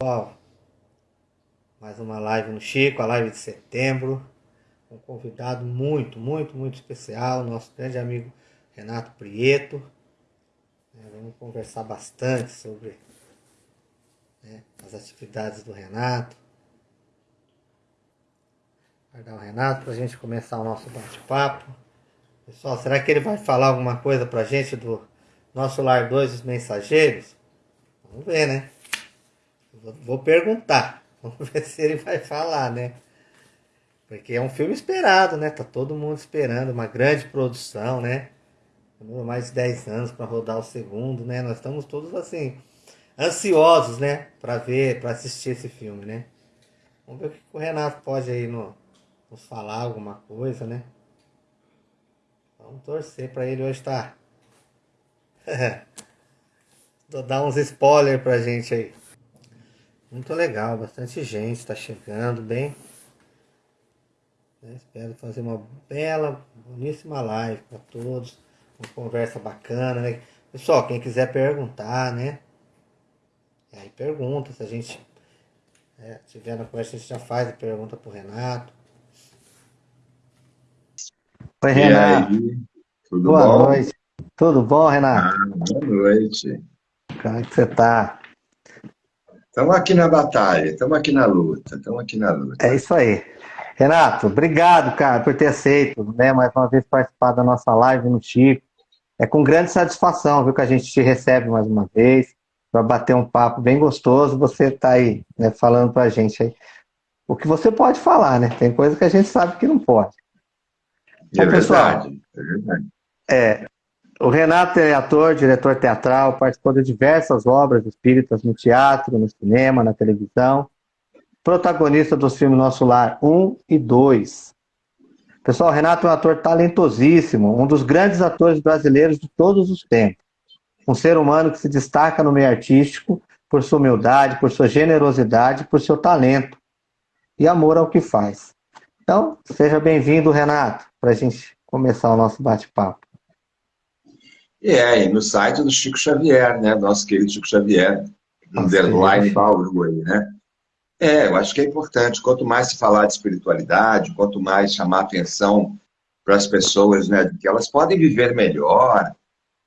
Pessoal, mais uma live no Chico, a live de setembro. Um convidado muito, muito, muito especial, nosso grande amigo Renato Prieto. É, vamos conversar bastante sobre né, as atividades do Renato. Guardar o Renato para a gente começar o nosso bate-papo. Pessoal, será que ele vai falar alguma coisa para a gente do nosso Lar 2 dos Mensageiros? Vamos ver, né? Vou perguntar. Vamos ver se ele vai falar, né? Porque é um filme esperado, né? Tá todo mundo esperando, uma grande produção, né? Demorou mais de 10 anos para rodar o segundo, né? Nós estamos todos assim ansiosos, né, para ver, para assistir esse filme, né? Vamos ver o que o Renato pode aí no, nos falar alguma coisa, né? Vamos torcer para ele hoje tá... dar uns spoilers pra gente aí. Muito legal, bastante gente está chegando bem. Espero fazer uma bela, boníssima live para todos. Uma conversa bacana, né? Pessoal, quem quiser perguntar, né? Aí pergunta, se a gente é, tiver na conversa, a gente já faz a pergunta pro Renato. Oi, Renato. Tudo boa bom? noite. Tudo bom, Renato? Ah, boa noite. Como é que você tá? Estamos aqui na batalha, estamos aqui na luta, estamos aqui na luta. É isso aí. Renato, obrigado, cara, por ter aceito, né, mais uma vez participar da nossa live no Chico. É com grande satisfação, viu, que a gente te recebe mais uma vez, para bater um papo bem gostoso, você está aí, né, falando para a gente aí. O que você pode falar, né? Tem coisa que a gente sabe que não pode. É Bom, pessoal, verdade, é verdade. É, o Renato é ator, diretor teatral, participou de diversas obras espíritas no teatro, no cinema, na televisão. Protagonista dos filmes Nosso Lar 1 e 2. Pessoal, o Renato é um ator talentosíssimo, um dos grandes atores brasileiros de todos os tempos. Um ser humano que se destaca no meio artístico por sua humildade, por sua generosidade, por seu talento e amor ao que faz. Então, seja bem-vindo, Renato, para a gente começar o nosso bate-papo. É, e no site do Chico Xavier, né? Nosso querido Chico Xavier, underline Bauru aí, né? É, eu acho que é importante. Quanto mais se falar de espiritualidade, quanto mais chamar atenção para as pessoas, né? Que elas podem viver melhor,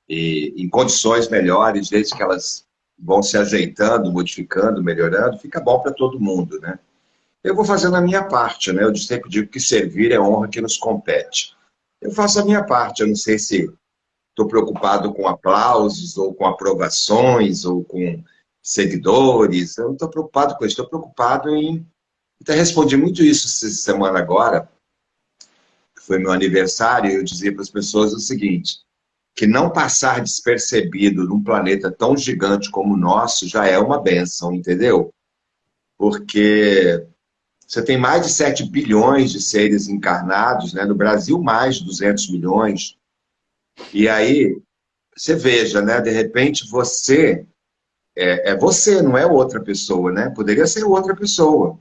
e em condições melhores, desde que elas vão se ajeitando, modificando, melhorando, fica bom para todo mundo, né? Eu vou fazendo a minha parte, né? Eu sempre digo que servir é honra que nos compete. Eu faço a minha parte, eu não sei se estou preocupado com aplausos, ou com aprovações, ou com seguidores. Eu não estou preocupado com isso, estou preocupado em. Até respondi muito isso essa semana agora, que foi meu aniversário, eu dizia para as pessoas o seguinte: que não passar despercebido num planeta tão gigante como o nosso já é uma benção, entendeu? Porque você tem mais de 7 bilhões de seres encarnados, né? no Brasil mais de 200 milhões, e aí, você veja, né? De repente você é, é, você, não é outra pessoa, né? Poderia ser outra pessoa.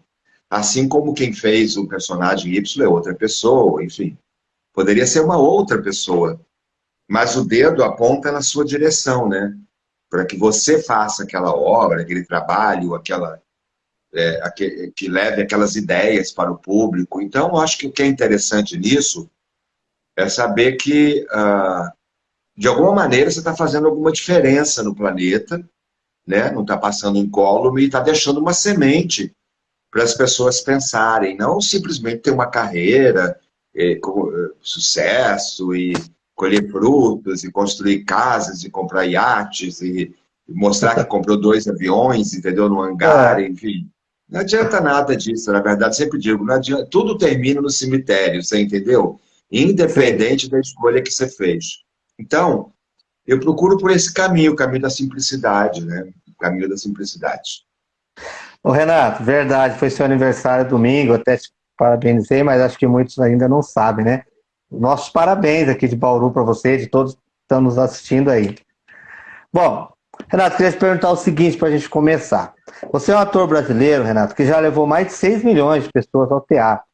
Assim como quem fez o personagem Y é outra pessoa, enfim. Poderia ser uma outra pessoa. Mas o dedo aponta na sua direção, né? Para que você faça aquela obra, aquele trabalho, aquela. É, que, que leve aquelas ideias para o público. Então, acho que o que é interessante nisso é saber que, ah, de alguma maneira, você está fazendo alguma diferença no planeta, né? não está passando incólume e está deixando uma semente para as pessoas pensarem, não simplesmente ter uma carreira eh, com eh, sucesso e colher frutos e construir casas e comprar iates e, e mostrar que comprou dois aviões, entendeu, no hangar, é. enfim. Não adianta nada disso, na verdade, sempre digo, não adianta, tudo termina no cemitério, você entendeu? Independente da escolha que você fez. Então, eu procuro por esse caminho, o caminho da simplicidade, né? O caminho da simplicidade. Ô Renato, verdade, foi seu aniversário domingo, até te parabenizei, mas acho que muitos ainda não sabem, né? Nossos parabéns aqui de Bauru para você, de todos que estão nos assistindo aí. Bom, Renato, queria te perguntar o seguinte para a gente começar. Você é um ator brasileiro, Renato, que já levou mais de 6 milhões de pessoas ao teatro.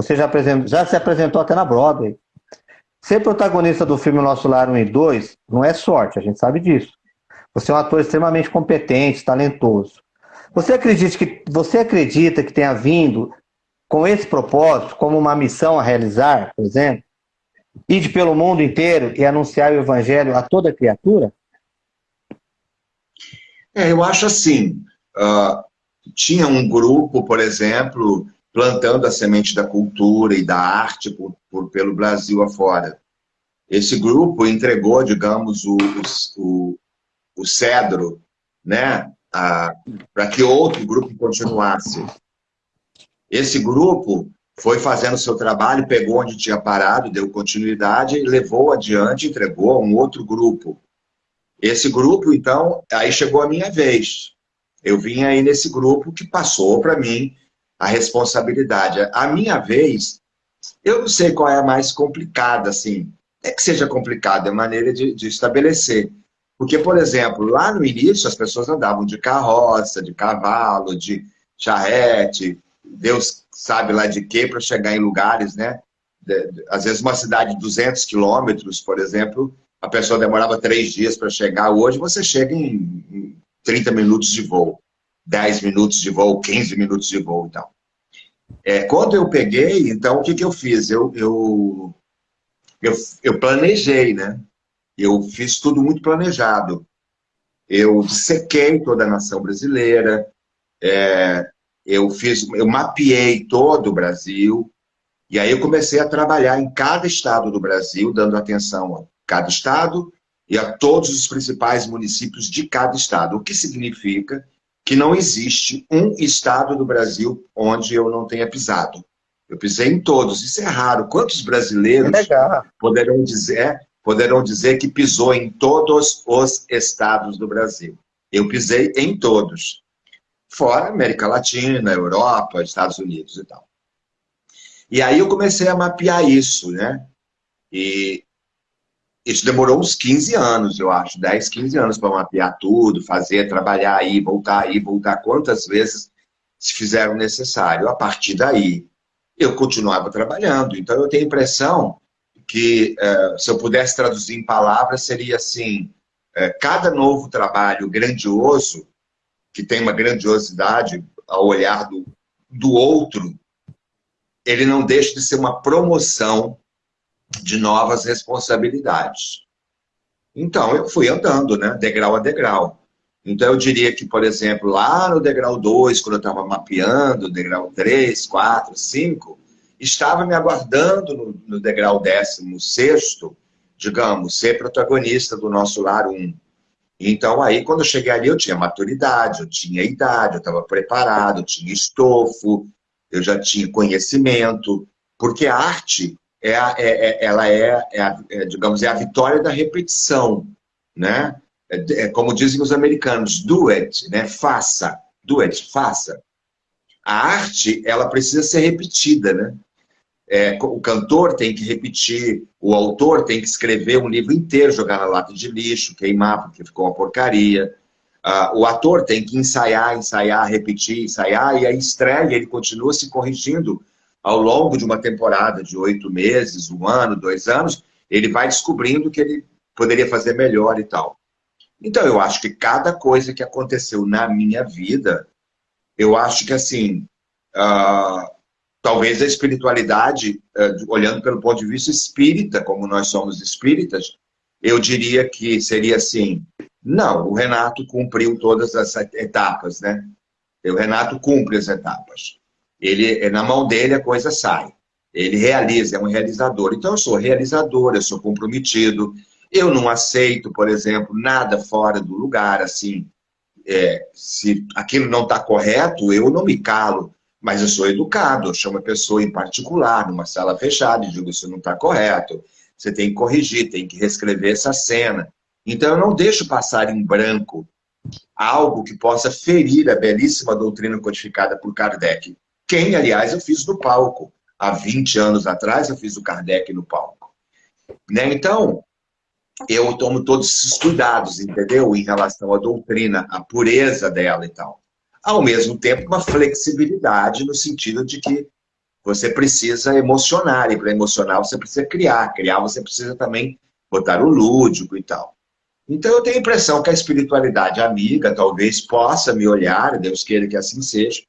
Você já, já se apresentou até na Broadway. Ser protagonista do filme Nosso Lar 1 e 2 não é sorte, a gente sabe disso. Você é um ator extremamente competente, talentoso. Você acredita que você acredita que tenha vindo com esse propósito, como uma missão a realizar, por exemplo, ir pelo mundo inteiro e anunciar o evangelho a toda criatura? É, eu acho assim. Uh, tinha um grupo, por exemplo, plantando a semente da cultura e da arte por, por, pelo Brasil afora. Esse grupo entregou, digamos, o, o, o cedro, né, para que outro grupo continuasse. Esse grupo foi fazendo seu trabalho, pegou onde tinha parado, deu continuidade, levou adiante, entregou a um outro grupo. Esse grupo, então, aí chegou a minha vez. Eu vim aí nesse grupo que passou para mim a responsabilidade. A minha vez, eu não sei qual é a mais complicada, assim. É que seja complicada, é maneira de, de estabelecer. Porque, por exemplo, lá no início as pessoas andavam de carroça, de cavalo, de charrete, Deus sabe lá de quê, para chegar em lugares, né? Às vezes uma cidade de 200 quilômetros, por exemplo, a pessoa demorava três dias para chegar. Hoje você chega em 30 minutos de voo. 10 minutos de voo, 15 minutos de voo então. É, quando eu peguei, então, o que, que eu fiz? Eu, eu, eu, eu planejei, né? Eu fiz tudo muito planejado. Eu sequei toda a nação brasileira, é, eu fiz, eu mapeei todo o Brasil, e aí eu comecei a trabalhar em cada estado do Brasil, dando atenção a cada estado e a todos os principais municípios de cada estado, o que significa que não existe um estado do Brasil onde eu não tenha pisado. Eu pisei em todos, isso é raro. Quantos brasileiros poderão dizer, poderão dizer que pisou em todos os estados do Brasil? Eu pisei em todos. Fora América Latina, Europa, Estados Unidos e tal. E aí eu comecei a mapear isso, né? E isso demorou uns 15 anos, eu acho, 10, 15 anos para mapear tudo, fazer, trabalhar aí, voltar aí, voltar quantas vezes se fizeram necessário. A partir daí, eu continuava trabalhando. Então, eu tenho a impressão que, uh, se eu pudesse traduzir em palavras, seria assim, uh, cada novo trabalho grandioso, que tem uma grandiosidade ao olhar do, do outro, ele não deixa de ser uma promoção de novas responsabilidades. Então, eu fui andando, né, degrau a degrau. Então, eu diria que, por exemplo, lá no degrau 2, quando eu estava mapeando, degrau 3, 4, 5, estava me aguardando no, no degrau 16, digamos, ser protagonista do nosso lar 1. Então, aí, quando eu cheguei ali, eu tinha maturidade, eu tinha idade, eu estava preparado, eu tinha estofo, eu já tinha conhecimento, porque a arte é, a, é, é ela é, é, a, é, digamos, é a vitória da repetição, né? É, é, como dizem os americanos, do it, né? Faça, do it, faça. A arte, ela precisa ser repetida, né? É, o cantor tem que repetir, o autor tem que escrever um livro inteiro, jogar na lata de lixo, queimar porque ficou uma porcaria. Uh, o ator tem que ensaiar, ensaiar, repetir, ensaiar, e aí estreia, ele continua se corrigindo ao longo de uma temporada de oito meses, um ano, dois anos, ele vai descobrindo que ele poderia fazer melhor e tal. Então, eu acho que cada coisa que aconteceu na minha vida, eu acho que, assim, uh, talvez a espiritualidade, uh, olhando pelo ponto de vista espírita, como nós somos espíritas, eu diria que seria assim, não, o Renato cumpriu todas as etapas, né? O Renato cumpre as etapas. Ele, é, na mão dele a coisa sai. Ele realiza, é um realizador. Então eu sou realizador, eu sou comprometido. Eu não aceito, por exemplo, nada fora do lugar, assim. É, se aquilo não está correto, eu não me calo. Mas eu sou educado, eu chamo a pessoa em particular, numa sala fechada, e digo, isso não está correto. Você tem que corrigir, tem que reescrever essa cena. Então eu não deixo passar em branco algo que possa ferir a belíssima doutrina codificada por Kardec. Quem, aliás, eu fiz no palco. Há 20 anos atrás, eu fiz o Kardec no palco. Né? Então, eu tomo todos esses cuidados, entendeu? Em relação à doutrina, a pureza dela e tal. Ao mesmo tempo, uma flexibilidade no sentido de que você precisa emocionar, e para emocionar você precisa criar. Criar você precisa também botar o lúdico e tal. Então eu tenho a impressão que a espiritualidade amiga talvez possa me olhar, Deus queira que assim seja,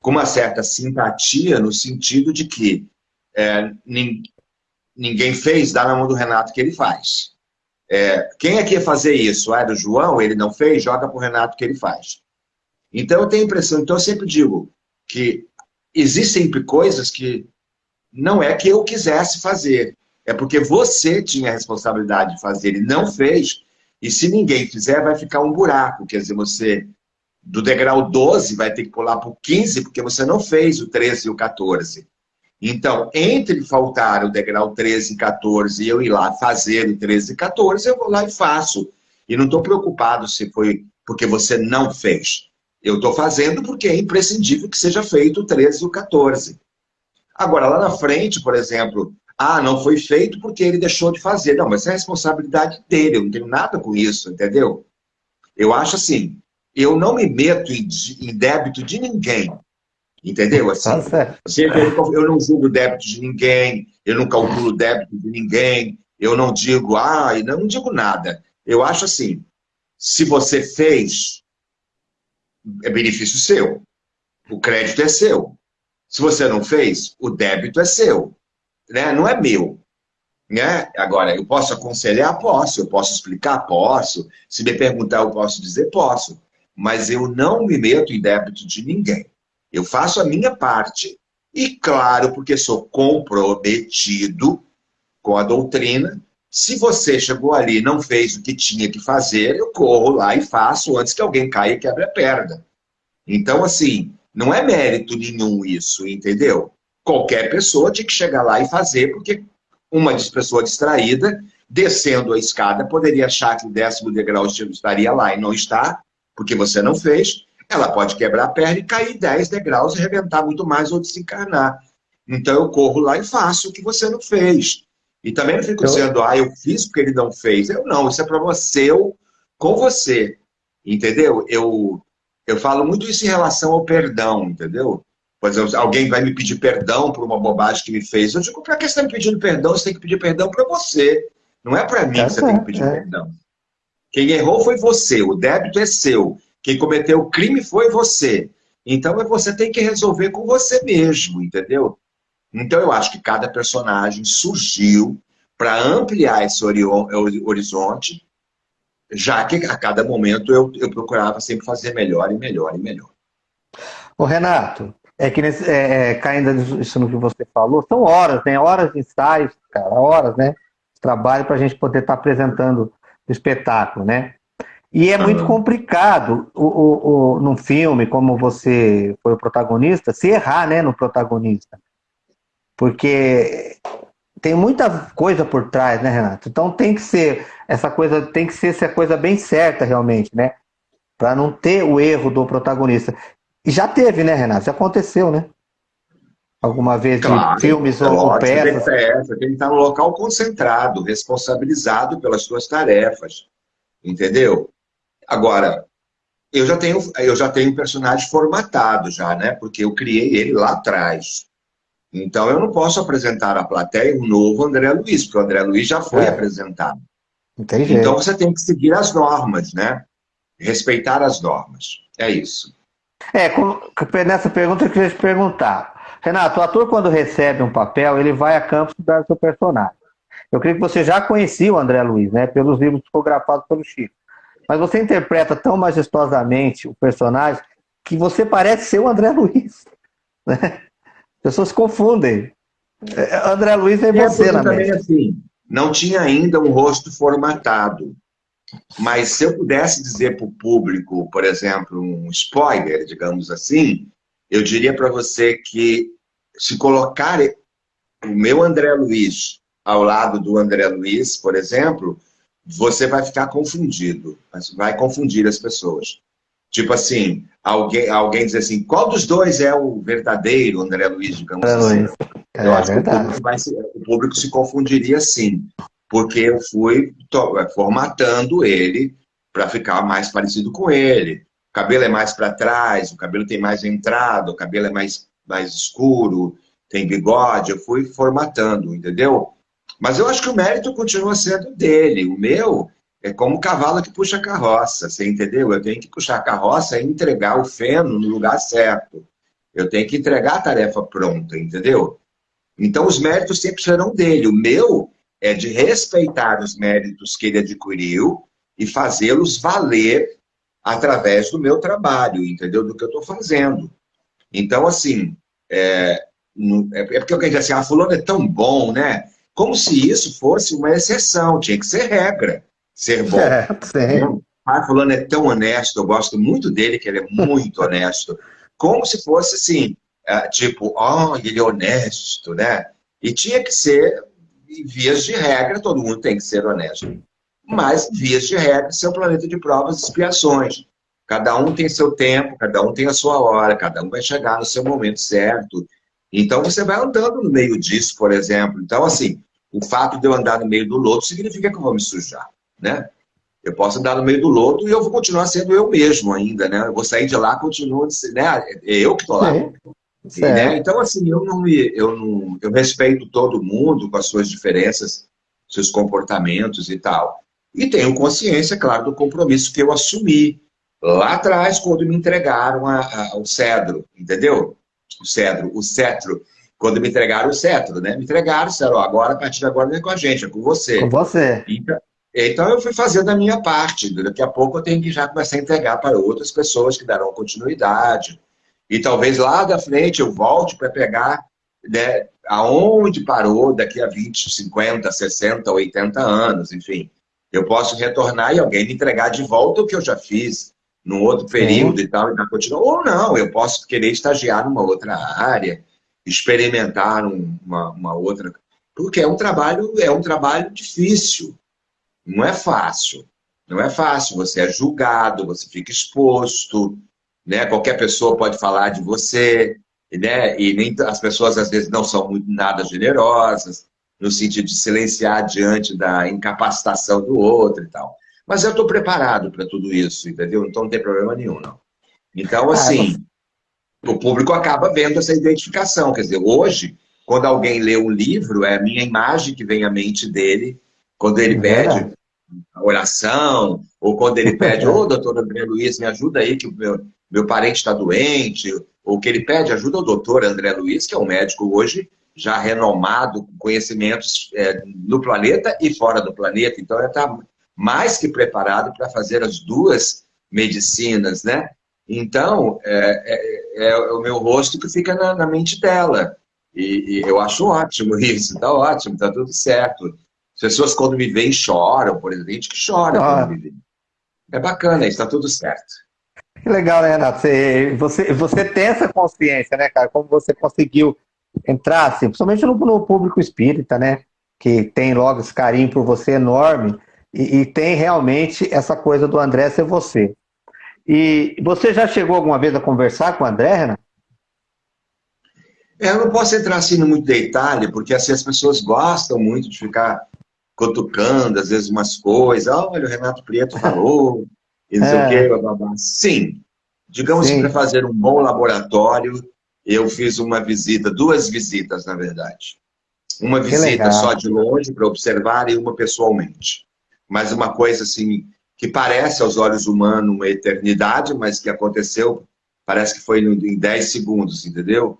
com uma certa simpatia no sentido de que é, ninguém fez, dá na mão do Renato que ele faz. É, quem é que ia fazer isso? Ah, é do João, ele não fez, joga para o Renato que ele faz. Então eu tenho a impressão, então eu sempre digo que existem coisas que não é que eu quisesse fazer, é porque você tinha a responsabilidade de fazer e não fez, e se ninguém fizer, vai ficar um buraco, quer dizer, você do degrau 12 vai ter que pular para o 15, porque você não fez o 13 e o 14. Então, entre faltar o degrau 13 e 14 e eu ir lá fazer o 13 e 14, eu vou lá e faço. E não estou preocupado se foi porque você não fez. Eu estou fazendo porque é imprescindível que seja feito o 13 e o 14. Agora, lá na frente, por exemplo, ah, não foi feito porque ele deixou de fazer. Não, mas é responsabilidade dele, eu não tenho nada com isso, entendeu? Eu acho assim, eu não me meto em, em débito de ninguém. Entendeu? Assim, tá eu não julgo débito de ninguém, eu não calculo débito de ninguém, eu não digo, ah, não, não digo nada. Eu acho assim, se você fez, é benefício seu. O crédito é seu. Se você não fez, o débito é seu. Né? Não é meu. Né? Agora, eu posso aconselhar? Posso. Eu posso explicar? Posso. Se me perguntar, eu posso dizer? Posso. Mas eu não me meto em débito de ninguém. Eu faço a minha parte. E claro, porque sou comprometido com a doutrina, se você chegou ali e não fez o que tinha que fazer, eu corro lá e faço antes que alguém caia e quebre a perna. Então, assim, não é mérito nenhum isso, entendeu? Qualquer pessoa tinha que chegar lá e fazer, porque uma pessoa distraída, descendo a escada, poderia achar que o décimo degrau estaria lá e não está, porque você não fez, ela pode quebrar a perna e cair 10 degraus e arrebentar muito mais ou desencarnar. Então eu corro lá e faço o que você não fez. E também não fico eu... dizendo, ah, eu fiz porque ele não fez. Eu não, isso é para você, eu, com você. Entendeu? Eu, eu falo muito isso em relação ao perdão, entendeu? Por exemplo, alguém vai me pedir perdão por uma bobagem que me fez. Eu digo, para que você está me pedindo perdão? Você tem que pedir perdão para você. Não é para mim é, que você é, tem que pedir é. perdão. Quem errou foi você, o débito é seu. Quem cometeu o crime foi você. Então você tem que resolver com você mesmo, entendeu? Então eu acho que cada personagem surgiu para ampliar esse horizonte, já que a cada momento eu, eu procurava sempre fazer melhor e melhor e melhor. O Renato, é que nesse, é, é caindo nisso no que você falou, são horas, tem né? horas de ensaios, cara, horas, né? De trabalho para a gente poder estar tá apresentando o espetáculo, né? E é muito complicado o, o, o, num filme, como você foi o protagonista, se errar né, no protagonista. Porque tem muita coisa por trás, né, Renato? Então tem que ser essa coisa, tem que ser essa coisa bem certa realmente, né? Para não ter o erro do protagonista. E já teve, né, Renato? Já aconteceu, né? Alguma vez claro, de filmes é ou peças. Tem que estar no local concentrado, responsabilizado pelas suas tarefas. Entendeu? Agora, eu já tenho, eu já tenho um personagem formatado já, né? Porque eu criei ele lá atrás. Então eu não posso apresentar à plateia um novo André Luiz, porque o André Luiz já foi é. apresentado. Entendi. Então você tem que seguir as normas, né? Respeitar as normas. É isso. É, nessa pergunta eu queria te perguntar. Renato, o ator quando recebe um papel, ele vai a campo estudar seu personagem. Eu creio que você já conhecia o André Luiz, né? Pelos livros psicografados pelo Chico. Mas você interpreta tão majestosamente o personagem que você parece ser o André Luiz. Né? As pessoas se confundem. É, André Luiz é você, na também assim, não tinha ainda um rosto formatado. Mas se eu pudesse dizer para o público, por exemplo, um spoiler, digamos assim, eu diria para você que se colocar o meu André Luiz ao lado do André Luiz, por exemplo, você vai ficar confundido, vai confundir as pessoas. Tipo assim, alguém, alguém diz assim, qual dos dois é o verdadeiro André Luiz, digamos é assim? Luiz. É, eu acho que o público, vai, o público se confundiria sim, porque eu fui formatando ele para ficar mais parecido com ele. Cabelo é mais para trás, o cabelo tem mais entrada, o cabelo é mais, mais escuro, tem bigode, eu fui formatando, entendeu? Mas eu acho que o mérito continua sendo dele. O meu é como o cavalo que puxa a carroça, você entendeu? Eu tenho que puxar a carroça e entregar o feno no lugar certo. Eu tenho que entregar a tarefa pronta, entendeu? Então, os méritos sempre serão dele. O meu é de respeitar os méritos que ele adquiriu e fazê-los valer através do meu trabalho, entendeu? Do que eu estou fazendo. Então, assim, é, é, é porque alguém diz assim, ah, fulano é tão bom, né? Como se isso fosse uma exceção, tinha que ser regra, ser bom. É, sim. Ah, fulano é tão honesto, eu gosto muito dele, que ele é muito honesto. Como se fosse assim, é, tipo, oh, ele é honesto, né? E tinha que ser, em vias de regra, todo mundo tem que ser honesto. Mas, vias de regra, seu planeta de provas e expiações. Cada um tem seu tempo, cada um tem a sua hora, cada um vai chegar no seu momento certo. Então, você vai andando no meio disso, por exemplo. Então, assim, o fato de eu andar no meio do lodo significa que eu vou me sujar, né? Eu posso andar no meio do lodo e eu vou continuar sendo eu mesmo ainda, né? Eu vou sair de lá, continuo, né? É eu que estou lá. E, né? Então, assim, eu não, me, eu não, eu respeito todo mundo com as suas diferenças, seus comportamentos e tal. E tenho consciência, claro, do compromisso que eu assumi lá atrás, quando me entregaram a, a, o cedro, entendeu? O cedro, o cetro. Quando me entregaram o cetro, né? Me entregaram, disseram, agora, a partir de agora não é com a gente, é com você. Com você. Então, então eu fui fazendo a minha parte. Daqui a pouco eu tenho que já começar a entregar para outras pessoas que darão continuidade. E talvez lá da frente eu volte para pegar né, aonde parou daqui a 20, 50, 60, 80 anos, enfim. Eu posso retornar e alguém me entregar de volta o que eu já fiz num outro período e tal, e continuando. Ou não, eu posso querer estagiar numa outra área, experimentar uma, uma outra. Porque é um trabalho, é um trabalho difícil. Não é fácil. Não é fácil. Você é julgado, você fica exposto, né? Qualquer pessoa pode falar de você, né? E nem as pessoas às vezes não são muito nada generosas, no sentido de silenciar diante da incapacitação do outro e tal. Mas eu estou preparado para tudo isso, entendeu? Então não tem problema nenhum, não. Então, ah, assim, o público acaba vendo essa identificação. Quer dizer, hoje, quando alguém lê um livro, é a minha imagem que vem à mente dele, quando ele é pede a oração, ou quando ele pede, ô, oh, doutor André Luiz, me ajuda aí, que o meu, meu parente está doente, ou que ele pede ajuda ao doutor André Luiz, que é um médico hoje já renomado, com conhecimentos é, no planeta e fora do planeta. Então, ele está mais que preparado para fazer as duas medicinas, né? Então, é, é, é, o meu rosto que fica na, na mente dela. E, e, eu acho ótimo isso, está ótimo, está tudo certo. As pessoas, quando me veem, choram, por exemplo, gente que chora ah. quando me vê. É bacana, está tudo certo. Que legal, né, Renato? Você, você, você tem essa consciência, né, cara? Como você conseguiu entrar, assim, principalmente no, no público espírita, né? Que tem logo esse carinho por você enorme e, e, tem realmente essa coisa do André ser você. E você já chegou alguma vez a conversar com o André, Renan? É, eu não posso entrar assim no muito detalhe, porque assim, as pessoas gostam muito de ficar cutucando, às vezes, umas coisas. Olha, o Renato Prieto falou, e não sei é. o quê, blá, blá, blá. Sim, digamos Sim. que para fazer um bom laboratório, eu fiz uma visita, duas visitas, na verdade. Uma visita só de longe para observar e uma pessoalmente mas uma coisa assim que parece aos olhos humanos uma eternidade, mas que aconteceu, parece que foi em 10 segundos, entendeu?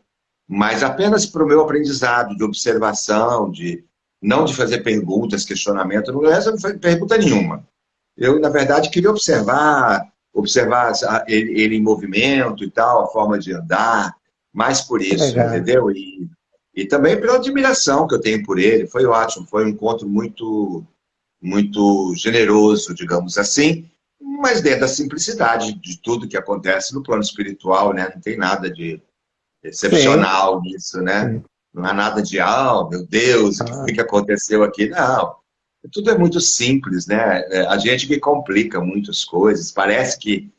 Mas apenas para o meu aprendizado de observação, de não de fazer perguntas, questionamento, não essa não foi pergunta nenhuma. Eu, na verdade, queria observar, observar ele, ele em movimento e tal, a forma de andar, mais por isso, Legal. entendeu? E, e também pela admiração que eu tenho por ele, foi ótimo, foi um encontro muito muito generoso, digamos assim, mas dentro da simplicidade de tudo que acontece no plano espiritual, né? Não tem nada de excepcional Sim. nisso, né? Sim. Não há nada de, ah, oh, meu Deus, o ah. que, que aconteceu aqui? Não. Tudo é muito simples, né? É, a gente que complica muitas coisas. Parece que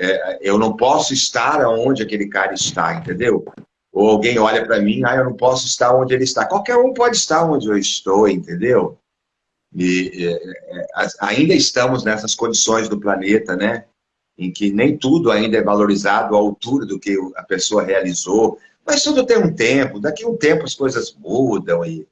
é, eu não posso estar onde aquele cara está, entendeu? Ou alguém olha para mim, ah, eu não posso estar onde ele está. Qualquer um pode estar onde eu estou, entendeu? E, é, é, ainda estamos nessas condições do planeta, né? Em que nem tudo ainda é valorizado à altura do que a pessoa realizou. Mas tudo tem um tempo. Daqui a um tempo as coisas mudam. E,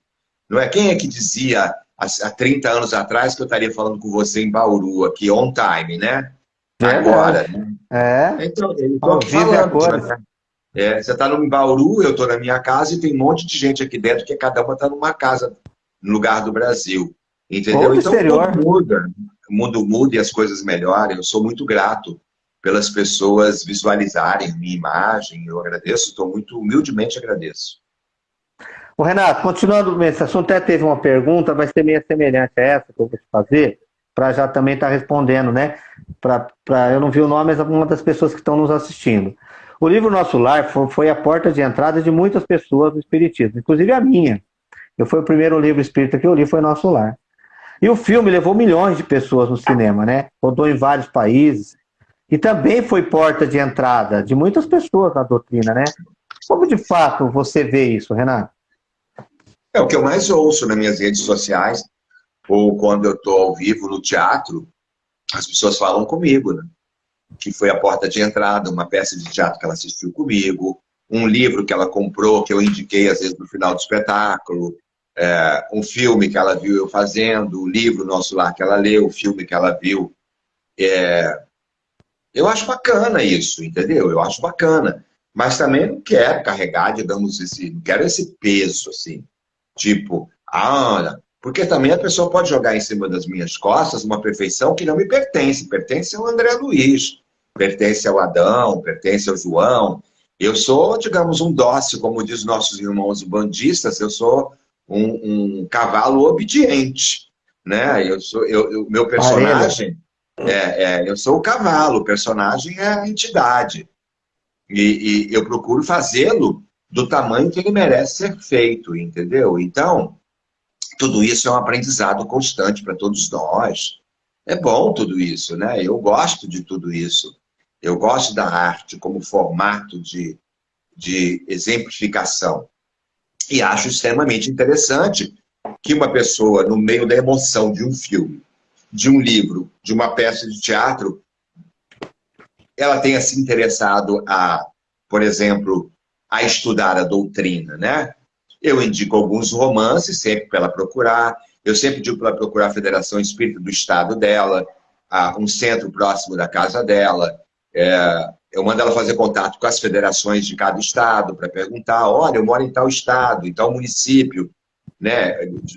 não é? Quem é que dizia há 30 anos atrás que eu estaria falando com você em Bauru, aqui, on time, né? Agora. Né? É. Então, eu aqui falando. É, você está no Bauru, eu estou na minha casa e tem um monte de gente aqui dentro que cada uma está numa casa no lugar do Brasil. Entendeu? então tudo muda. O mundo muda e as coisas melhorem. Eu sou muito grato pelas pessoas visualizarem minha imagem. Eu agradeço, estou muito humildemente agradeço. O Renato, continuando, esse assunto até teve uma pergunta, vai ser meio semelhante a essa que eu vou te fazer, para já também estar tá respondendo, né? Pra, pra, eu não vi o nome, mas uma das pessoas que estão nos assistindo. O livro Nosso Lar foi, a porta de entrada de muitas pessoas do Espiritismo, inclusive a minha. Eu foi o primeiro livro espírita que eu li, foi Nosso Lar. E o filme levou milhões de pessoas no cinema, né? Rodou em vários países. E também foi porta de entrada de muitas pessoas na doutrina, né? Como de fato você vê isso, Renato? É o que eu mais ouço nas minhas redes sociais, ou quando eu estou ao vivo no teatro, as pessoas falam comigo, né? Que foi a porta de entrada, uma peça de teatro que ela assistiu comigo, um livro que ela comprou, que eu indiquei às vezes no final do espetáculo, é, um filme que ela viu eu fazendo, o livro nosso lá que ela leu, o filme que ela viu. É, eu acho bacana isso, entendeu? Eu acho bacana. Mas também não quero carregar, digamos, esse, não quero esse peso, assim. Tipo, ah, porque também a pessoa pode jogar em cima das minhas costas uma perfeição que não me pertence. Pertence ao André Luiz, pertence ao Adão, pertence ao João. Eu sou, digamos, um dócil, como diz nossos irmãos bandistas, eu sou um, um cavalo obediente, né? Eu sou, eu, meu personagem, é, é, eu sou o cavalo, o personagem é a entidade. E, e eu procuro fazê-lo do tamanho que ele merece ser feito, entendeu? Então, tudo isso é um aprendizado constante para todos nós. É bom tudo isso, né? Eu gosto de tudo isso. Eu gosto da arte como formato de, de exemplificação. E acho extremamente interessante que uma pessoa, no meio da emoção de um filme, de um livro, de uma peça de teatro, ela tenha se interessado a, por exemplo, a estudar a doutrina, né? Eu indico alguns romances, sempre para ela procurar. Eu sempre digo para ela procurar a Federação Espírita do Estado dela, um centro próximo da casa dela. É, eu mando ela fazer contato com as federações de cada estado para perguntar, olha, eu moro em tal estado, em tal município, né?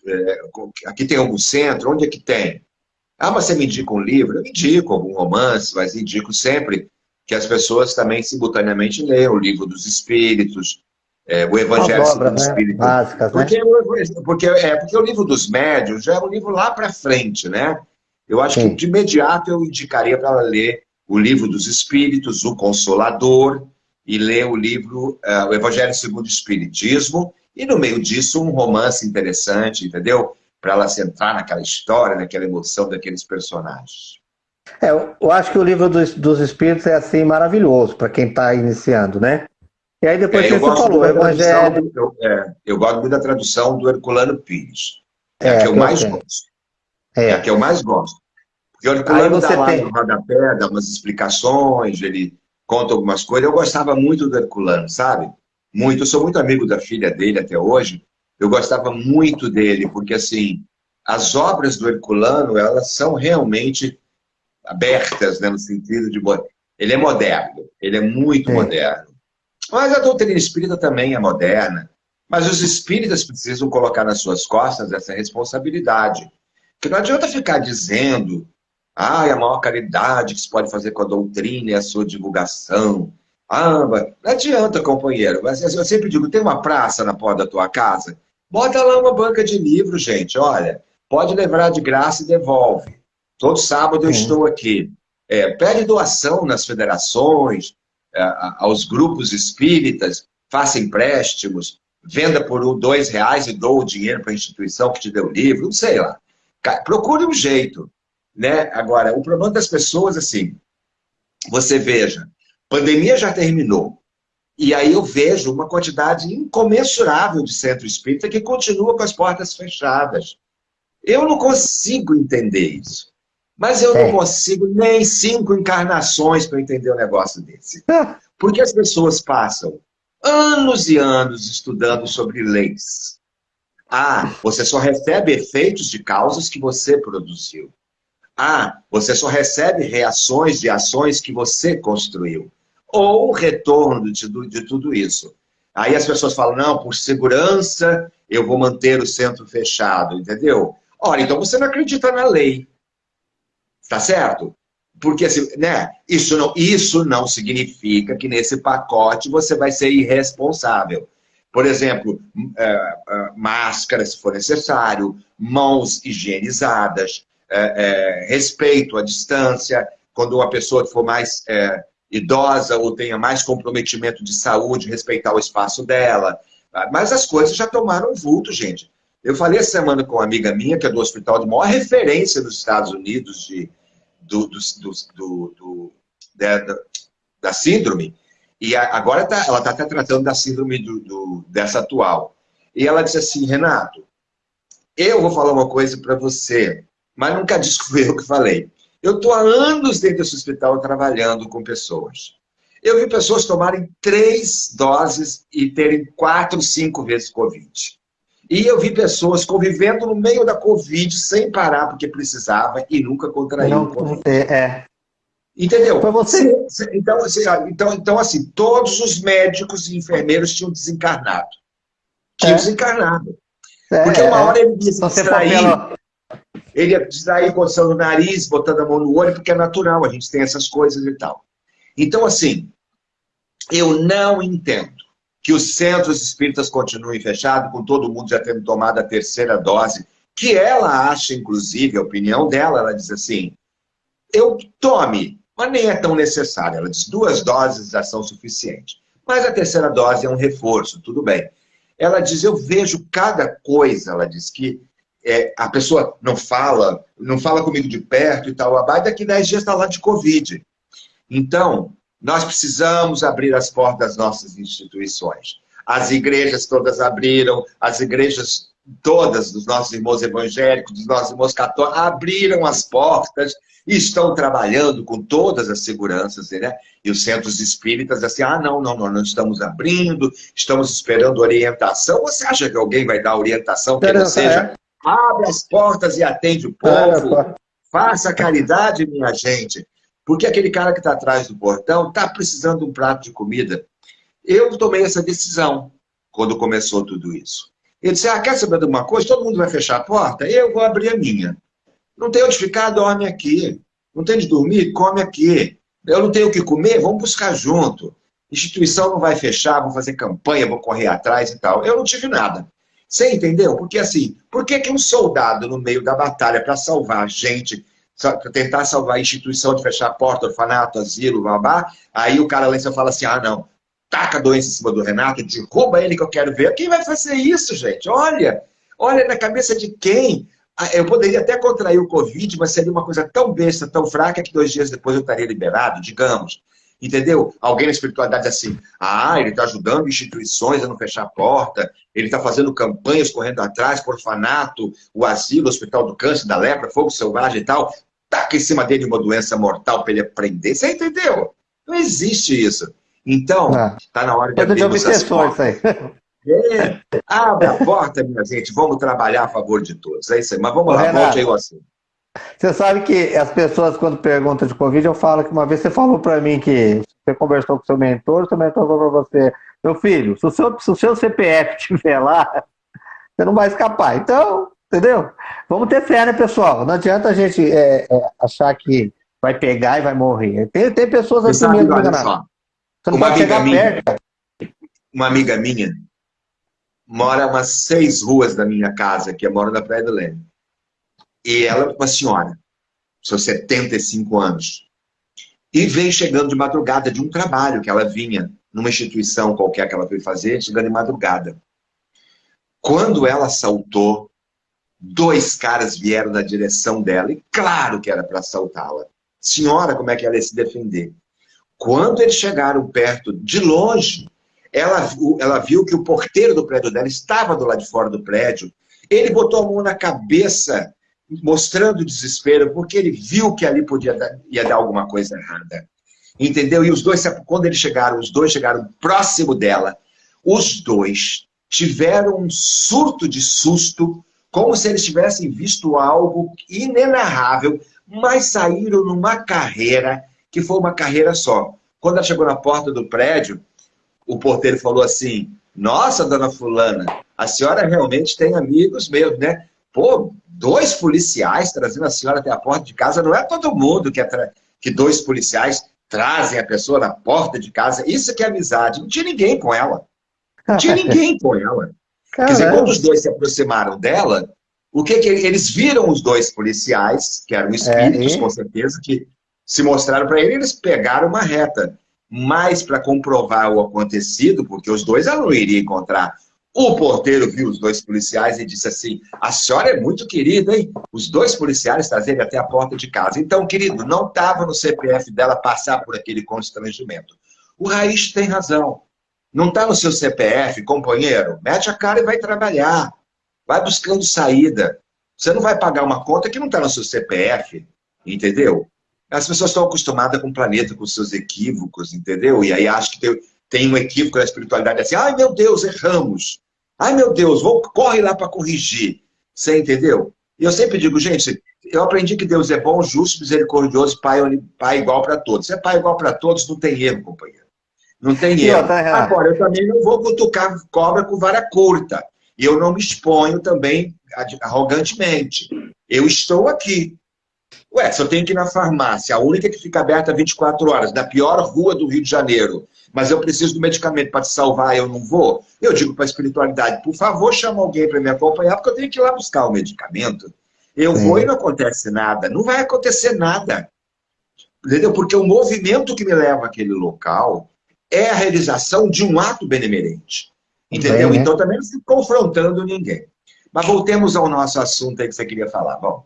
É, aqui tem algum centro? Onde é que tem? Ah, mas você me indica um livro? Eu indico algum romance, mas indico sempre que as pessoas também simultaneamente leiam o livro dos Espíritos, é, o Evangelho obras, dos né? Espíritos. Básicas, porque, né? porque, é, porque o livro dos médios já é um livro lá para frente, né? Eu acho Sim. que de imediato eu indicaria para ela ler o livro dos Espíritos, o Consolador, e ler o livro uh, O Evangelho segundo o Espiritismo, e no meio disso um romance interessante, entendeu? Para ela se entrar naquela história, naquela emoção daqueles personagens. É, eu acho que o livro dos, dos Espíritos é assim maravilhoso para quem está iniciando, né? E aí depois é, você falou, Evangelho. Eu, é, eu gosto muito da tradução do Herculano Pires. É, é a que eu mais gosto. É. é a que eu mais gosto. Porque o Herculano dá lá tem... no rodapé, dá umas explicações, ele conta algumas coisas. Eu gostava muito do Herculano, sabe? Muito. Eu sou muito amigo da filha dele até hoje. Eu gostava muito dele, porque assim, as obras do Herculano, elas são realmente abertas, né, no sentido de... Ele é moderno, ele é muito é. moderno. Mas a doutrina espírita também é moderna. Mas os espíritas precisam colocar nas suas costas essa responsabilidade. Que não adianta ficar dizendo ah, a maior caridade que se pode fazer com a doutrina é a sua divulgação. Ah, não adianta, companheiro. Mas eu sempre digo, tem uma praça na porta da tua casa? Bota lá uma banca de livros, gente. Olha, pode levar de graça e devolve. Todo sábado eu estou aqui. É, pede doação nas federações, é, aos grupos espíritas, faça empréstimos, venda por dois reais e dou o dinheiro para a instituição que te deu o livro, não sei lá. Procure um jeito. Né? Agora, o problema das pessoas, assim, você veja, pandemia já terminou, e aí eu vejo uma quantidade incomensurável de centro espírita que continua com as portas fechadas. Eu não consigo entender isso. Mas eu é. não consigo nem cinco encarnações para entender um negócio desse. Porque as pessoas passam anos e anos estudando sobre leis. Ah, você só recebe efeitos de causas que você produziu. Ah, você só recebe reações de ações que você construiu. Ou retorno de, de tudo isso. Aí as pessoas falam, não, por segurança eu vou manter o centro fechado, entendeu? Olha, então você não acredita na lei. Tá certo? Porque assim, né, isso, não, isso não significa que nesse pacote você vai ser irresponsável. Por exemplo, é, é, máscara, se for necessário, mãos higienizadas, é, respeito à distância, quando uma pessoa for mais idosa ou tenha mais comprometimento de saúde, respeitar o espaço dela. Mas as coisas já tomaram vulto, gente. Eu falei essa semana com uma amiga minha, que é do hospital de maior referência nos Estados Unidos de, do, do, do, do da, da, síndrome, e agora tá, ela está até tratando da síndrome do, dessa atual. E ela disse assim, Renato, eu vou falar uma coisa para você, mas nunca fui eu que falei. Eu estou há anos dentro desse hospital trabalhando com pessoas. Eu vi pessoas tomarem três doses e terem quatro, cinco vezes Covid. E eu vi pessoas convivendo no meio da Covid sem parar porque precisava e nunca contraiu o Covid. É. Entendeu? Foi você. Então, assim, então, então, assim, todos os médicos e enfermeiros tinham desencarnado. Tinham é. desencarnado. É, porque uma hora ele ia se distrair, pela... ele ia distrair coçando o nariz, botando a mão no olho, porque é natural, a gente tem essas coisas e tal. Então, assim, eu não entendo que os centros espíritas continuem fechados, com todo mundo já tendo tomado a terceira dose, que ela acha, inclusive, a opinião dela, ela diz assim, eu tome, mas nem é tão necessário. Ela diz, duas doses já são suficientes. Mas a terceira dose é um reforço, tudo bem. Ela diz, eu vejo cada coisa, ela diz que é, a pessoa não fala, não fala comigo de perto e tal, a daqui 10 dias está lá de Covid. Então, nós precisamos abrir as portas das nossas instituições. As igrejas todas abriram, as igrejas todas dos nossos irmãos evangélicos, dos nossos irmãos católicos, abriram as portas e estão trabalhando com todas as seguranças, né? E os centros espíritas, assim, ah, não, não, nós não estamos abrindo, estamos esperando orientação. Você acha que alguém vai dar orientação que não seja, abre as portas e atende o povo, faça caridade, minha gente. Porque aquele cara que está atrás do portão está precisando de um prato de comida. Eu tomei essa decisão quando começou tudo isso. Ele disse, ah, quer saber de uma coisa? Todo mundo vai fechar a porta? Eu vou abrir a minha. Não tem onde ficar? Dorme aqui. Não tem de dormir? Come aqui. Eu não tenho o que comer? Vamos buscar junto. Instituição não vai fechar, vou fazer campanha, vou correr atrás e tal. Eu não tive nada. Você entendeu? Porque assim, por que, que um soldado no meio da batalha para salvar gente tentar salvar a instituição de fechar a porta, orfanato, asilo, babá, aí o cara lá em cima fala assim, ah, não, taca a doença em cima do Renato, derruba ele que eu quero ver. Quem vai fazer isso, gente? Olha, olha na cabeça de quem? Ah, eu poderia até contrair o Covid, mas seria uma coisa tão besta, tão fraca, que dois dias depois eu estaria liberado, digamos. Entendeu? Alguém na espiritualidade assim, ah, ele está ajudando instituições a não fechar a porta, ele está fazendo campanhas correndo atrás, por orfanato, o asilo, o hospital do câncer, da lepra, fogo selvagem e tal taca em cima dele uma doença mortal para ele aprender. Você entendeu? Não existe isso. Então, está na hora de abrir as portas. É, abre a porta, minha gente. Vamos trabalhar a favor de todos. É isso aí. Mas vamos Ô, lá, Renato, volte aí o assunto. Você sabe que as pessoas, quando perguntam de Covid, eu falo que uma vez você falou para mim que você conversou com seu mentor, seu mentor falou para você, meu filho, se o seu, se o seu CPF estiver lá, você não vai escapar. Então, Entendeu? Vamos ter fé, né, pessoal? Não adianta a gente é, é, achar que vai pegar e vai morrer. Tem, tem pessoas assim sabe, mesmo, olha só, Você não uma amiga minha, perto. Uma amiga minha mora umas seis ruas da minha casa, que é mora na Praia do Leme. E ela uma senhora, seus 75 anos. E vem chegando de madrugada de um trabalho que ela vinha numa instituição qualquer que ela foi fazer, chegando de madrugada. Quando ela saltou, Dois caras vieram na direção dela, e claro que era para assaltá-la. Senhora, como é que ela ia se defender? Quando eles chegaram perto, de longe, ela, ela viu que o porteiro do prédio dela estava do lado de fora do prédio. Ele botou a mão na cabeça, mostrando desespero, porque ele viu que ali podia dar, ia dar alguma coisa errada. Entendeu? E os dois, quando eles chegaram, os dois chegaram próximo dela, os dois tiveram um surto de susto, como se eles tivessem visto algo inenarrável, mas saíram numa carreira que foi uma carreira só. Quando ela chegou na porta do prédio, o porteiro falou assim: Nossa, dona Fulana, a senhora realmente tem amigos meus, né? Pô, dois policiais trazendo a senhora até a porta de casa, não é todo mundo que, é que dois policiais trazem a pessoa na porta de casa. Isso que é amizade. Não tinha ninguém com ela. Não tinha ninguém com ela. Caramba. Quer dizer, quando os dois se aproximaram dela, o que, que eles viram os dois policiais, que eram espíritos, é, com certeza, que se mostraram para ele, eles pegaram uma reta. Mas para comprovar o acontecido, porque os dois ela não iria encontrar. O porteiro viu os dois policiais e disse assim: A senhora é muito querida, hein? Os dois policiais trazerem até a porta de casa. Então, querido, não estava no CPF dela passar por aquele constrangimento. O Raiz tem razão. Não está no seu CPF, companheiro? Mete a cara e vai trabalhar. Vai buscando saída. Você não vai pagar uma conta que não está no seu CPF, entendeu? As pessoas estão acostumadas com o planeta, com seus equívocos, entendeu? E aí acho que tem, tem um equívoco na espiritualidade assim, ai meu Deus, erramos. Ai meu Deus, vou, corre lá para corrigir. Você entendeu? E eu sempre digo, gente, eu aprendi que Deus é bom, justo, misericordioso, pai, pai igual para todos. Se é pai igual para todos, não tem erro, companheiro. Não tem erro. Tá Agora, eu também não vou cutucar cobra com vara curta. E eu não me exponho também arrogantemente. Eu estou aqui. Ué, se eu tenho que ir na farmácia, a única que fica aberta 24 horas, na pior rua do Rio de Janeiro, mas eu preciso do medicamento para te salvar, eu não vou, eu digo para a espiritualidade, por favor, chama alguém para me acompanhar, porque eu tenho que ir lá buscar o medicamento. Eu Sim. vou e não acontece nada. Não vai acontecer nada. Entendeu? Porque o movimento que me leva àquele local é a realização de um ato benemerente. Entendeu? Bem, né? Então também não se confrontando ninguém. Mas voltemos ao nosso assunto aí que você queria falar. Bom.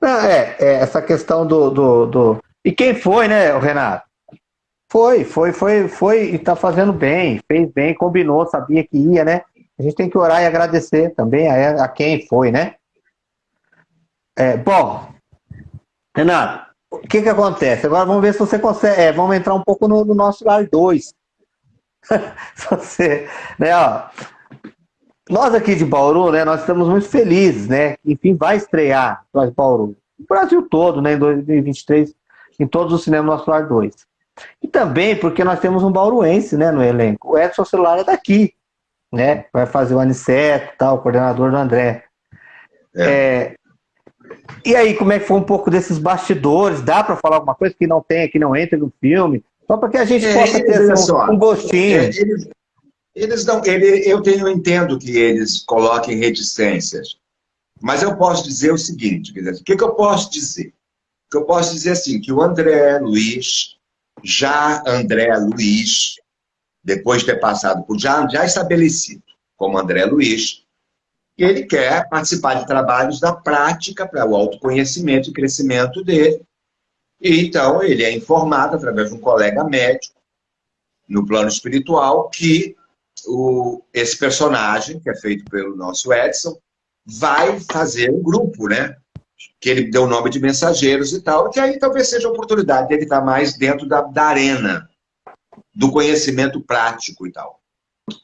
Não, é, é, essa questão do, do, do, E quem foi, né, Renato? Foi, foi, foi, foi e está fazendo bem, fez bem, combinou, sabia que ia, né? A gente tem que orar e agradecer também a, a quem foi, né? É, bom, Renato, o que que acontece? Agora vamos ver se você consegue. É, vamos entrar um pouco no, no nosso lar 2. você, né, ó, nós aqui de Bauru, né, nós estamos muito felizes, né? Enfim, vai estrear nós Bauru. O Brasil todo, né, em 2023, em todos os cinemas Nosso Lar 2. E também porque nós temos um bauruense, né, no elenco. O Edson Celular é daqui, né? Vai fazer o Aniceto, tal, o coordenador do André. É. É, e aí, como é que foi um pouco desses bastidores? Dá para falar alguma coisa que não tem, que não entra no filme? Só para que a gente é, possa ter um, um, gostinho. É, eles, eles não, ele, eu, tenho, eu entendo que eles coloquem reticências, mas eu posso dizer o seguinte: dizer, o que, que eu posso dizer? O que eu posso dizer assim, que o André Luiz, já André Luiz, depois de ter passado por já, já estabelecido como André Luiz, ele quer participar de trabalhos da prática para o autoconhecimento e crescimento dele. E então ele é informado através de um colega médico, no plano espiritual, que o, esse personagem, que é feito pelo nosso Edson, vai fazer um grupo, né? Que ele deu o nome de mensageiros e tal, que aí talvez seja a oportunidade dele estar mais dentro da, da arena, do conhecimento prático e tal.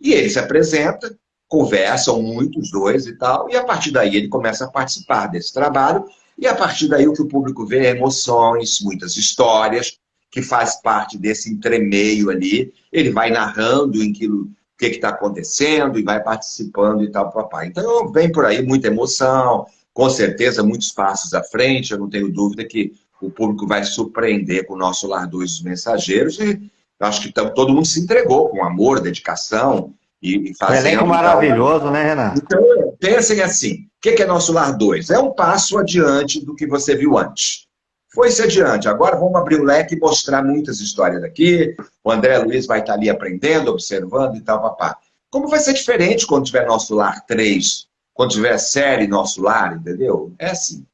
E ele se apresenta, conversam muito os dois e tal, e a partir daí ele começa a participar desse trabalho, e a partir daí o que o público vê é emoções, muitas histórias, que faz parte desse entremeio ali, ele vai narrando em que, o que está acontecendo e vai participando e tal, papai. Então vem por aí muita emoção, com certeza muitos passos à frente, eu não tenho dúvida que o público vai surpreender com o nosso Lar dos Mensageiros, e acho que todo mundo se entregou com amor, dedicação, e, fazendo. Um elenco maravilhoso, né, Renato? Então, pensem assim: o que é Nosso Lar 2? É um passo adiante do que você viu antes. Foi-se adiante. Agora vamos abrir o leque e mostrar muitas histórias aqui. O André Luiz vai estar ali aprendendo, observando e tal, papá. Como vai ser diferente quando tiver Nosso Lar 3? Quando tiver série Nosso Lar, entendeu? É assim.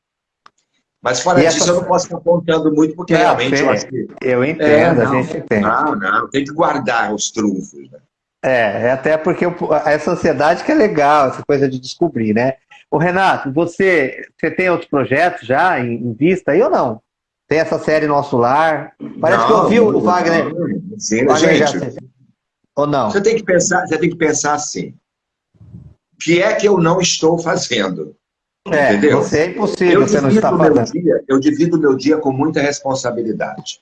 Mas fora disso, essa... eu não posso estar apontando muito, porque é, realmente eu acho que. Eu entendo, é, não, a gente entende. Não, não, tem que guardar os trunfos. Né? É, é até porque essa ansiedade que é legal, essa coisa de descobrir, né? O Renato, você, você tem outros projetos já em, em, vista aí ou não? Tem essa série Nosso Lar? Parece não, que eu vi o Wagner. Sim, Wagner gente, já... ou não? Você tem que pensar, você tem que pensar assim. Que é que eu não estou fazendo? É, Entendeu? você é impossível, eu você não está fazendo. Dia, eu divido o meu dia com muita responsabilidade.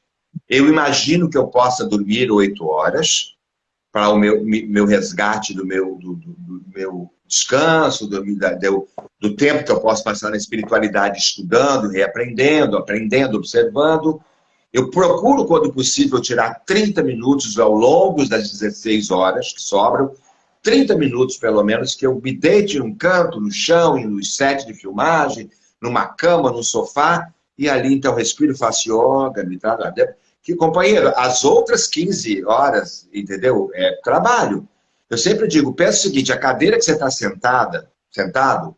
Eu imagino que eu possa dormir oito horas para o meu, meu resgate do meu, do, do, do meu descanso, do, do, do tempo que eu posso passar na espiritualidade estudando, reaprendendo, aprendendo, observando. Eu procuro, quando possível, tirar 30 minutos ao longo das 16 horas que sobram, 30 minutos pelo menos, que eu me deite num canto, no chão, no set de filmagem, numa cama, num sofá, e ali então respiro, faço yoga, me trago que, companheiro, as outras 15 horas, entendeu? É trabalho. Eu sempre digo, pensa o seguinte, a cadeira que você está sentada, sentado,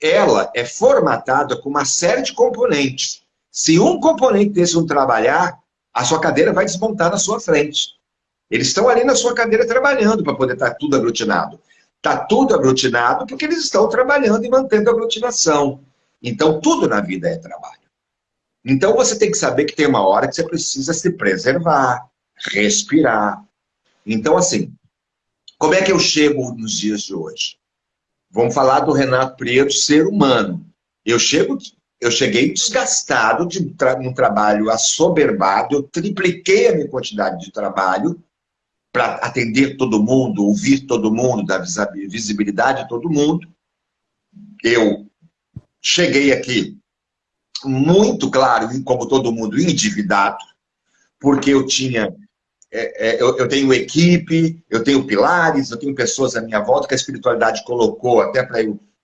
ela é formatada com uma série de componentes. Se um componente desse não trabalhar, a sua cadeira vai desmontar na sua frente. Eles estão ali na sua cadeira trabalhando para poder estar tá tudo aglutinado. Está tudo aglutinado porque eles estão trabalhando e mantendo a aglutinação. Então, tudo na vida é trabalho. Então, você tem que saber que tem uma hora que você precisa se preservar, respirar. Então, assim, como é que eu chego nos dias de hoje? Vamos falar do Renato Prieto, ser humano. Eu chego, eu cheguei desgastado de um trabalho assoberbado, eu tripliquei a minha quantidade de trabalho para atender todo mundo, ouvir todo mundo, dar visibilidade a todo mundo. Eu cheguei aqui muito claro, como todo mundo, endividado, porque eu tinha é, é, eu, eu, tenho equipe, eu tenho pilares, eu tenho pessoas à minha volta que a espiritualidade colocou até para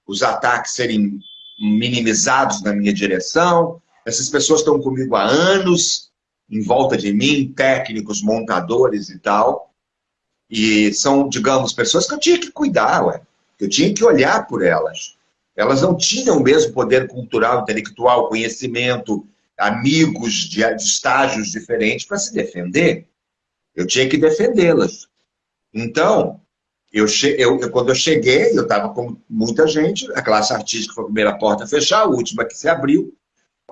os ataques serem minimizados na minha direção. Essas pessoas estão comigo há anos, em volta de mim, técnicos, montadores e tal. E são, digamos, pessoas que eu tinha que cuidar, ué. eu tinha que olhar por elas. Elas não tinham o mesmo poder cultural, intelectual, conhecimento, amigos de, de estágios diferentes para se defender. Eu tinha que defendê-las. Então, eu, eu, quando eu cheguei, eu estava com muita gente, a classe artística foi a primeira porta a fechar, a última que se abriu.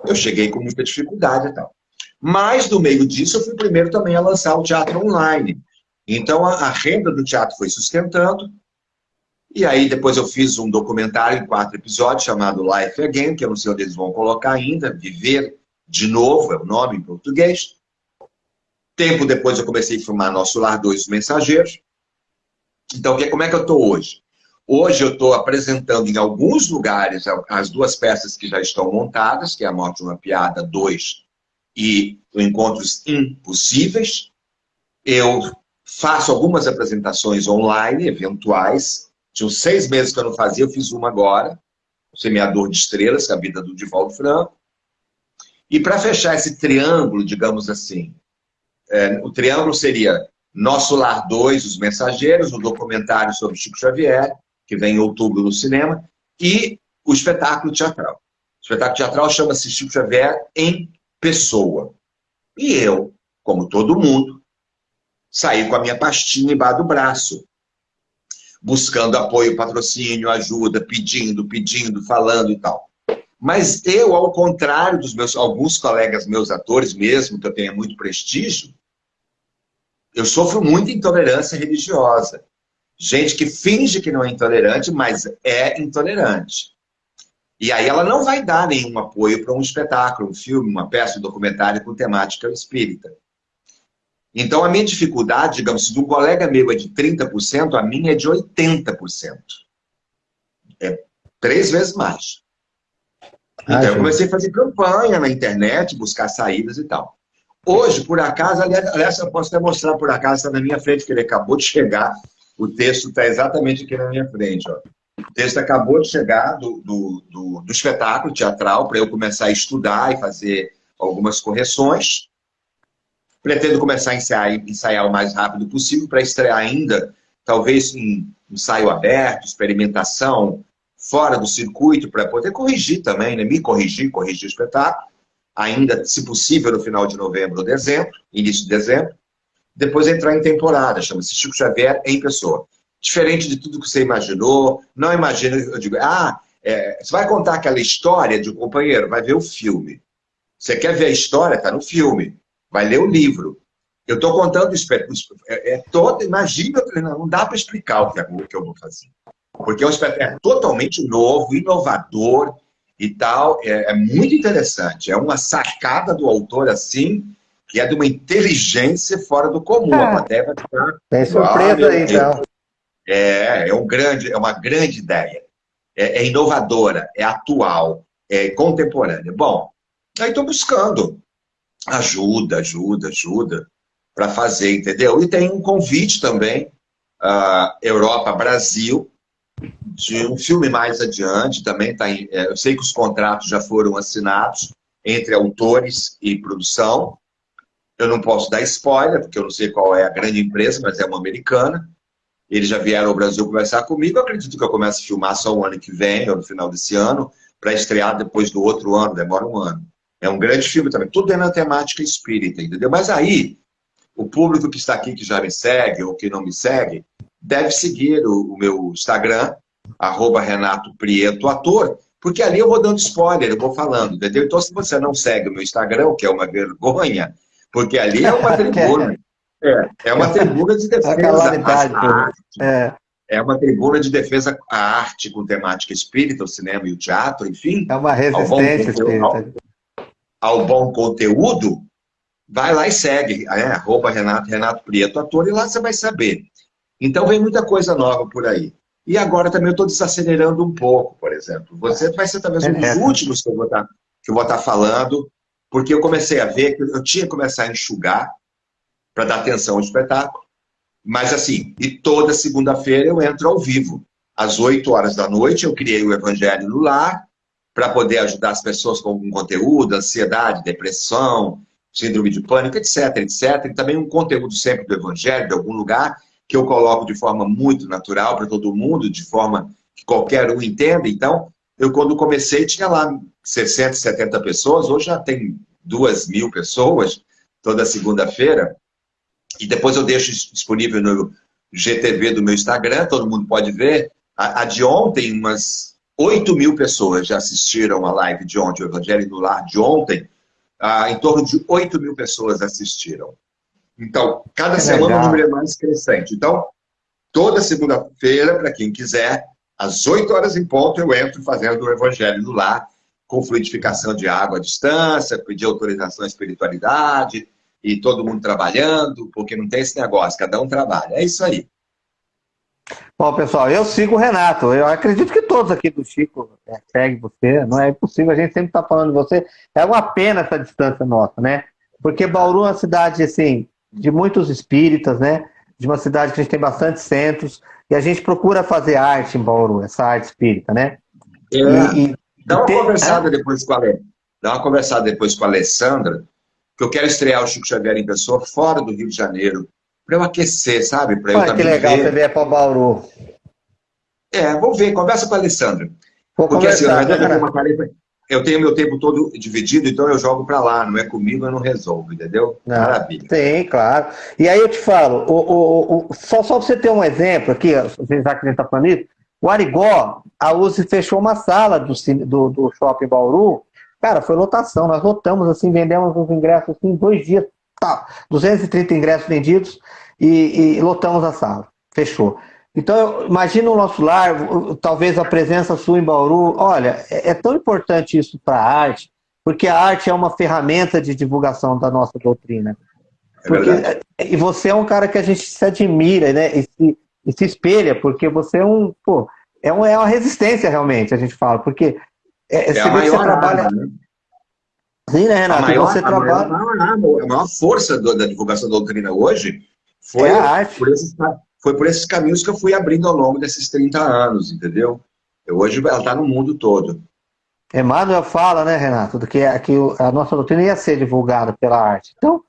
Eu cheguei com muita dificuldade e tal. Mas, no meio disso, eu fui o primeiro também a lançar o teatro online. Então, a, a renda do teatro foi sustentando. E aí, depois eu fiz um documentário em quatro episódios, chamado Life Again, que eu não sei onde eles vão colocar ainda, Viver de Novo, é o nome em português. Tempo depois eu comecei a filmar Nosso Lar 2, Os Mensageiros. Então, como é que eu estou hoje? Hoje eu estou apresentando em alguns lugares as duas peças que já estão montadas, que é A Morte de uma Piada 2 e Encontros Impossíveis. Eu faço algumas apresentações online, eventuais. Tinha uns seis meses que eu não fazia, eu fiz uma agora. Semeador de Estrelas, que é a vida do Divaldo Franco. E para fechar esse triângulo, digamos assim, é, o triângulo seria Nosso Lar 2, Os Mensageiros, o documentário sobre Chico Xavier, que vem em outubro no cinema, e o espetáculo teatral. O espetáculo teatral chama-se Chico Xavier em Pessoa. E eu, como todo mundo, saí com a minha pastinha embaixo do braço, buscando apoio, patrocínio, ajuda, pedindo, pedindo, falando e tal. Mas eu, ao contrário dos meus alguns colegas meus atores mesmo, que eu tenho muito prestígio, eu sofro muita intolerância religiosa. Gente que finge que não é intolerante, mas é intolerante. E aí ela não vai dar nenhum apoio para um espetáculo, um filme, uma peça, um documentário com temática espírita. Então a minha dificuldade, digamos, se de um colega meu é de 30%, a minha é de 80%. É três vezes mais. Então ah, eu comecei a fazer campanha na internet, buscar saídas e tal. Hoje, por acaso, aliás, eu posso até mostrar por acaso, está na minha frente, que ele acabou de chegar. O texto está exatamente aqui na minha frente. Ó. O texto acabou de chegar do, do, do, do espetáculo teatral para eu começar a estudar e fazer algumas correções. Pretendo começar a ensaiar, ensaiar o mais rápido possível para estrear ainda, talvez em ensaio aberto, experimentação, fora do circuito, para poder corrigir também, né? me corrigir, corrigir o espetáculo ainda, se possível, no final de novembro ou dezembro, início de dezembro. Depois entrar em temporada, chama-se Chico Xavier em pessoa. Diferente de tudo que você imaginou, não imagina, eu digo, ah, é, você vai contar aquela história de um companheiro, vai ver o filme. Você quer ver a história? Está no filme. Vai ler o livro. Eu estou contando, é, é todo, imagina, não dá para explicar o que, é, o que eu vou fazer. porque é um espetáculo totalmente novo, inovador e tal. É, é, muito interessante. É uma sacada do autor, assim, que é de uma inteligência fora do comum. É. A plateia vai ficar... Tem surpresa aí, então. É, é, um grande, é uma grande ideia. É, é inovadora, é atual, é contemporânea. Bom, aí estou buscando ajuda, ajuda, ajuda para fazer, entendeu? E tem um convite também, uh, Europa, Brasil, de um filme mais adiante, também tá em, é, eu sei que os contratos já foram assinados entre autores e produção, eu não posso dar spoiler, porque eu não sei qual é a grande empresa, mas é uma americana, eles já vieram ao Brasil conversar comigo, eu acredito que eu comece a filmar só o ano que vem, ou no final desse ano, para estrear depois do outro ano, demora um ano. É um grande filme também, tudo é na temática espírita, entendeu? Mas aí, o público que está aqui, que já me segue ou que não me segue, deve seguir o, o meu Instagram, arroba Renato Prieto Ator, porque ali eu vou dando spoiler, eu vou falando, entendeu? Então, se você não segue o meu Instagram, o que é uma vergonha, porque ali é uma tribuna. É, é uma tribuna de defesa à arte. É. é uma tribuna de defesa à arte com temática espírita, o cinema e o teatro, enfim. É uma resistência espírita. Ao, bom conteúdo, vai lá e segue, é, arroba Renato, Renato Prieto, ator, e lá você vai saber. Então vem muita coisa nova por aí. E agora também eu estou desacelerando um pouco, por exemplo. Você vai ser talvez um dos é. últimos que eu vou estar, que eu vou estar falando, porque eu comecei a ver que eu tinha que começar a enxugar para dar atenção ao espetáculo. Mas assim, e toda segunda-feira eu entro ao vivo. Às 8 horas da noite eu criei o Evangelho no Lar, para poder ajudar as pessoas com algum conteúdo, ansiedade, depressão, síndrome de pânico, etc, etc. E também um conteúdo sempre do Evangelho, de algum lugar, que eu coloco de forma muito natural para todo mundo, de forma que qualquer um entenda. Então, eu quando comecei tinha lá 60, 70 pessoas, hoje já tem duas mil pessoas, toda segunda-feira. E depois eu deixo disponível no GTV do meu Instagram, todo mundo pode ver. A, a de ontem, umas 8 mil pessoas já assistiram a live de ontem, o Evangelho no Lar de ontem, ah, em torno de 8 mil pessoas assistiram. Então, cada é semana o número é mais crescente. Então, toda segunda-feira, para quem quiser, às 8 horas em ponto, eu entro fazendo o Evangelho no Lar, com fluidificação de água à distância, pedir autorização à espiritualidade, e todo mundo trabalhando, porque não tem esse negócio, cada um trabalha. É isso aí. Bom, pessoal, eu sigo o Renato. Eu acredito que todos aqui do Chico é, seguem você. Não é impossível, a gente sempre está falando de você. É uma pena essa distância nossa, né? Porque Bauru é uma cidade, assim, de muitos espíritas, né? De uma cidade que a gente tem bastante centros. E a gente procura fazer arte em Bauru, essa arte espírita, né? É. E, e, Dá uma conversada é? depois com a Dá uma conversada depois com a Alessandra, que eu quero estrear o Chico Xavier em pessoa fora do Rio de Janeiro para eu aquecer, sabe? Para eu Olha, que legal ver. você vier para Bauru. É, vou ver, conversa com a Alessandra. Vou Porque assim, na verdade, eu uma tarefa, eu tenho meu tempo todo dividido, então eu jogo para lá, não é comigo, eu não resolvo, entendeu? Não, Maravilha. Tem, claro. E aí eu te falo, o, o, o, só, só para você ter um exemplo aqui, já que a gente está falando isso, o Arigó, a USE fechou uma sala do, do, do shopping Bauru, cara, foi lotação, nós lotamos assim, vendemos os ingressos assim, em dois dias, tá, 230 ingressos vendidos e, e lotamos a sala. Fechou. Então, imagina o nosso lar, talvez a presença sua em Bauru. Olha, é, é tão importante isso para a arte, porque a arte é uma ferramenta de divulgação da nossa doutrina. É porque, é, e você é um cara que a gente se admira, né? E se, e se espelha, porque você é um, pô, é, um, é uma resistência realmente, a gente fala, porque é, é você trabalha. Arma, né? Sim, né, Renato? A maior, você a trabalha... maior, a maior força do, da divulgação da doutrina hoje foi, é por esses, foi por esses caminhos que eu fui abrindo ao longo desses 30 anos, entendeu? Eu, hoje ela está no mundo todo. Emmanuel fala, né, Renato, que, que a nossa doutrina ia ser divulgada pela arte. Então,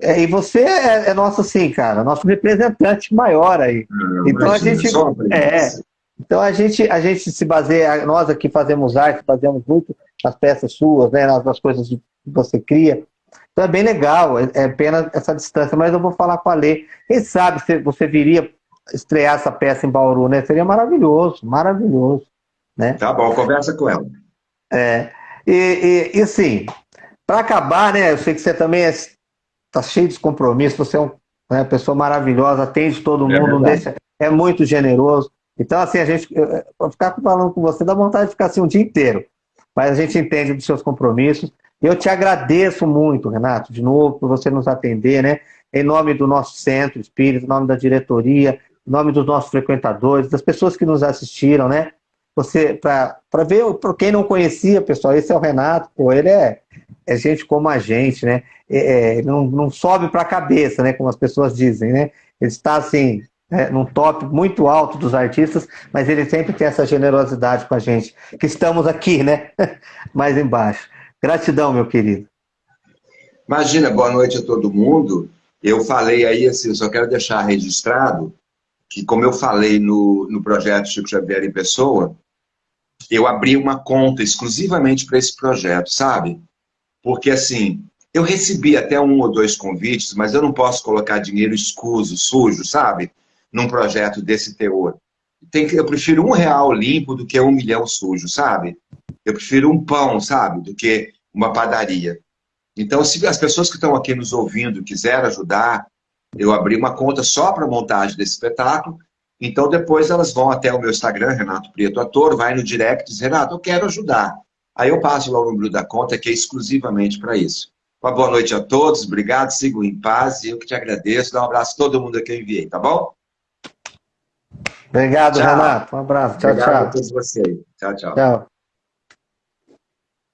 é, e você é, é, nosso, assim, cara, nosso representante maior aí. Não, então a gente. É, então a gente, a gente se baseia, nós aqui fazemos arte, fazemos muito as peças suas, né, nas, nas coisas que você cria. Então é bem legal, é, é pena essa distância, mas eu vou falar com a Lê. Quem sabe se você viria estrear essa peça em Bauru, né? Seria maravilhoso, maravilhoso. Né? Tá bom, conversa com ela. É, e, e, e assim, para acabar, né? Eu sei que você também está é, tá cheio de compromissos, você é uma né, pessoa maravilhosa, atende todo é mundo, é, deixa, é muito generoso. Então, assim, a gente, para ficar falando com você, dá vontade de ficar assim um dia inteiro. Mas a gente entende dos seus compromissos. Eu te agradeço muito, Renato, de novo, por você nos atender, né? Em nome do nosso centro espírita, em nome da diretoria, em nome dos nossos frequentadores, das pessoas que nos assistiram, né? Você, para ver, para quem não conhecia, pessoal, esse é o Renato, pô, ele é, é gente como a gente, né? É, é não, não sobe para a cabeça, né? Como as pessoas dizem, né? Ele está assim, é, num top muito alto dos artistas, mas ele sempre tem essa generosidade com a gente, que estamos aqui, né? Mais embaixo. Gratidão, meu querido. Imagina, boa noite a todo mundo. Eu falei aí, assim, só quero deixar registrado que, como eu falei no, no projeto Chico Xavier em Pessoa, eu abri uma conta exclusivamente para esse projeto, sabe? Porque, assim, eu recebi até um ou dois convites, mas eu não posso colocar dinheiro escuso, sujo, sabe? Num projeto desse teor. Tem que, eu prefiro um real limpo do que um milhão sujo, sabe? Eu prefiro um pão, sabe? Do que uma padaria. Então, se as pessoas que estão aqui nos ouvindo quiserem ajudar, eu abri uma conta só para montagem desse espetáculo, então depois elas vão até o meu Instagram, Renato Prieto Ator, vai no direct e diz, Renato, eu quero ajudar. Aí eu passo lá o número da conta, que é exclusivamente para isso. Uma boa noite a todos, obrigado, sigam em paz, e eu que te agradeço, dá um abraço a todo mundo que eu enviei, tá bom? Obrigado, tchau. Renato. Um abraço. Tchau, Obrigado tchau. a todos vocês. Tchau, tchau. Tchau.